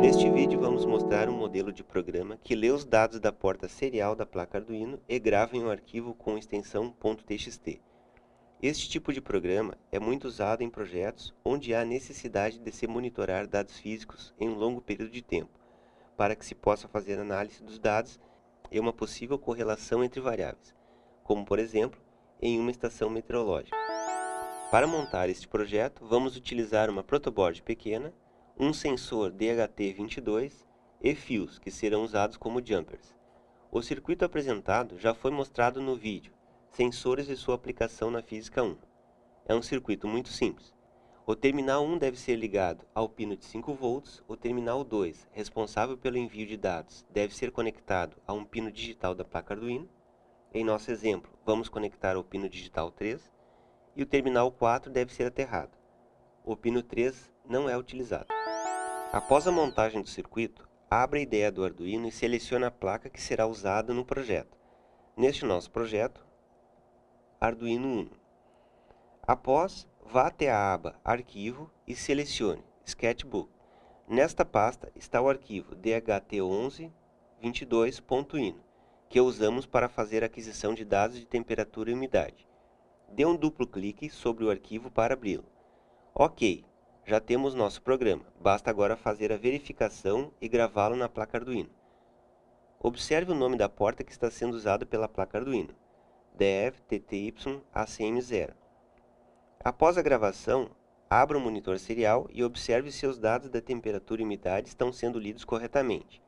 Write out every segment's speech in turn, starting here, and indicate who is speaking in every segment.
Speaker 1: Neste vídeo vamos mostrar um modelo de programa que lê os dados da porta serial da placa Arduino e grava em um arquivo com extensão .txt. Este tipo de programa é muito usado em projetos onde há necessidade de se monitorar dados físicos em um longo período de tempo, para que se possa fazer análise dos dados e uma possível correlação entre variáveis, como por exemplo, em uma estação meteorológica. Para montar este projeto, vamos utilizar uma protoboard pequena, um sensor DHT22 e fios, que serão usados como jumpers. O circuito apresentado já foi mostrado no vídeo Sensores e sua aplicação na Física 1. É um circuito muito simples. O terminal 1 deve ser ligado ao pino de 5 volts, o terminal 2, responsável pelo envio de dados, deve ser conectado a um pino digital da placa Arduino. Em nosso exemplo, vamos conectar ao pino digital 3, e o terminal 4 deve ser aterrado. O pino 3 não é utilizado. Após a montagem do circuito, abra a ideia do Arduino e selecione a placa que será usada no projeto. Neste nosso projeto, Arduino Uno. Após, vá até a aba Arquivo e selecione Sketchbook. Nesta pasta está o arquivo dht1122.ino, que usamos para fazer aquisição de dados de temperatura e umidade. Dê um duplo clique sobre o arquivo para abri-lo. Ok, já temos nosso programa, basta agora fazer a verificação e gravá-lo na placa Arduino. Observe o nome da porta que está sendo usado pela placa Arduino, DEV-TTY-ACM0. Após a gravação, abra o monitor serial e observe se os dados da temperatura e umidade estão sendo lidos corretamente.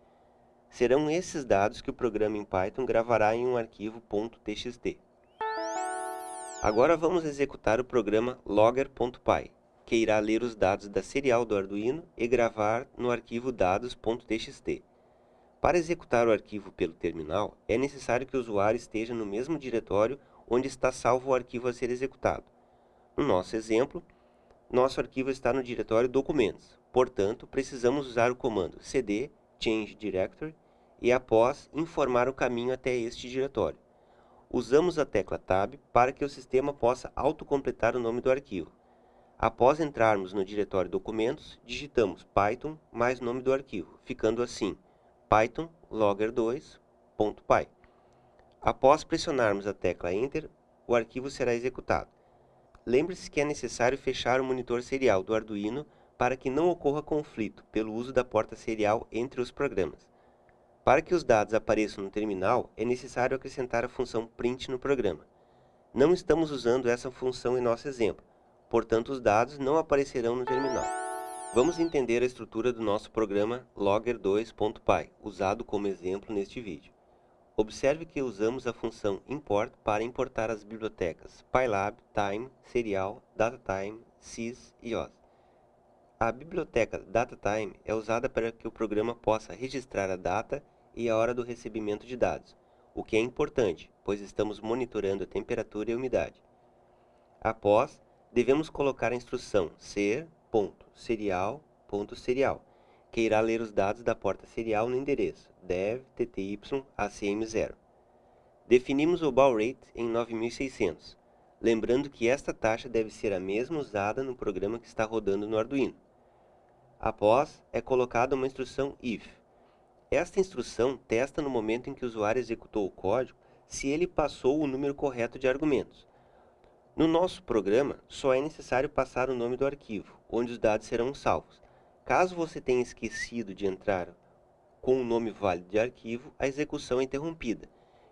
Speaker 1: Serão esses dados que o programa em Python gravará em um arquivo .txt. Agora vamos executar o programa logger.py que irá ler os dados da serial do Arduino e gravar no arquivo dados.txt. Para executar o arquivo pelo terminal, é necessário que o usuário esteja no mesmo diretório onde está salvo o arquivo a ser executado. No nosso exemplo, nosso arquivo está no diretório Documentos, portanto, precisamos usar o comando cd change directory e após informar o caminho até este diretório. Usamos a tecla Tab para que o sistema possa autocompletar o nome do arquivo. Após entrarmos no diretório Documentos, digitamos Python mais nome do arquivo, ficando assim python logger2.py. Após pressionarmos a tecla Enter, o arquivo será executado. Lembre-se que é necessário fechar o monitor serial do Arduino para que não ocorra conflito pelo uso da porta serial entre os programas. Para que os dados apareçam no terminal, é necessário acrescentar a função print no programa. Não estamos usando essa função em nosso exemplo, portanto os dados não aparecerão no terminal. Vamos entender a estrutura do nosso programa logger2.py, usado como exemplo neste vídeo. Observe que usamos a função import para importar as bibliotecas pylab, time, serial, datatime, sys e os. A biblioteca datatime é usada para que o programa possa registrar a data e a hora do recebimento de dados, o que é importante, pois estamos monitorando a temperatura e a umidade. Após, devemos colocar a instrução ser.serial.serial, que irá ler os dados da porta serial no endereço dev tty acm0. Definimos o baud rate em 9600, lembrando que esta taxa deve ser a mesma usada no programa que está rodando no Arduino. Após, é colocada uma instrução if. Esta instrução testa no momento em que o usuário executou o código se ele passou o número correto de argumentos. No nosso programa, só é necessário passar o nome do arquivo, onde os dados serão salvos. Caso você tenha esquecido de entrar com o nome válido de arquivo, a execução é interrompida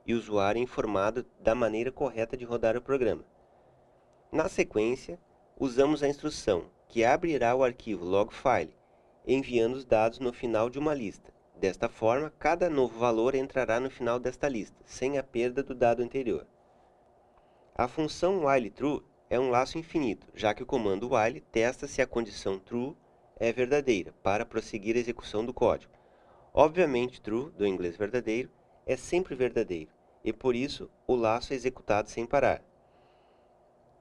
Speaker 1: e o usuário é informado da maneira correta de rodar o programa. Na sequência, usamos a instrução que abrirá o arquivo logfile, enviando os dados no final de uma lista. Desta forma, cada novo valor entrará no final desta lista, sem a perda do dado anterior. A função whileTrue é um laço infinito, já que o comando while testa se a condição true é verdadeira para prosseguir a execução do código. Obviamente, true, do inglês verdadeiro, é sempre verdadeiro, e por isso o laço é executado sem parar.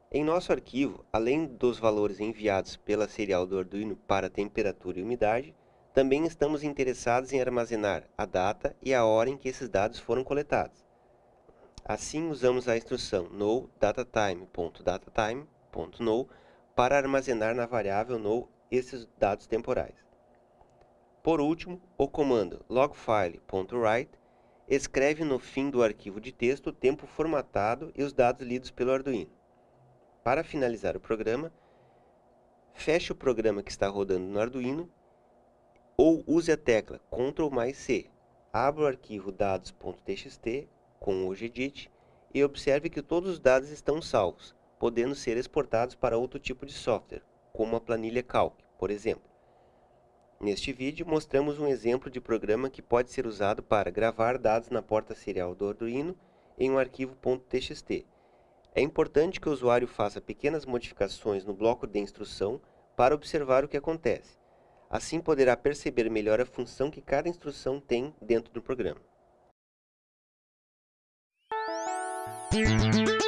Speaker 1: Em nosso arquivo, além dos valores enviados pela serial do Arduino para temperatura e umidade, também estamos interessados em armazenar a data e a hora em que esses dados foram coletados. Assim, usamos a instrução no datatime.datatime.no para armazenar na variável no esses dados temporais. Por último, o comando logfile.write escreve no fim do arquivo de texto o tempo formatado e os dados lidos pelo Arduino. Para finalizar o programa, feche o programa que está rodando no Arduino ou use a tecla Ctrl mais C. Abra o arquivo dados.txt com o gedit e observe que todos os dados estão salvos, podendo ser exportados para outro tipo de software, como a planilha Calc, por exemplo. Neste vídeo, mostramos um exemplo de programa que pode ser usado para gravar dados na porta serial do Arduino em um arquivo .txt é importante que o usuário faça pequenas modificações no bloco de instrução para observar o que acontece. Assim poderá perceber melhor a função que cada instrução tem dentro do programa. Thank you.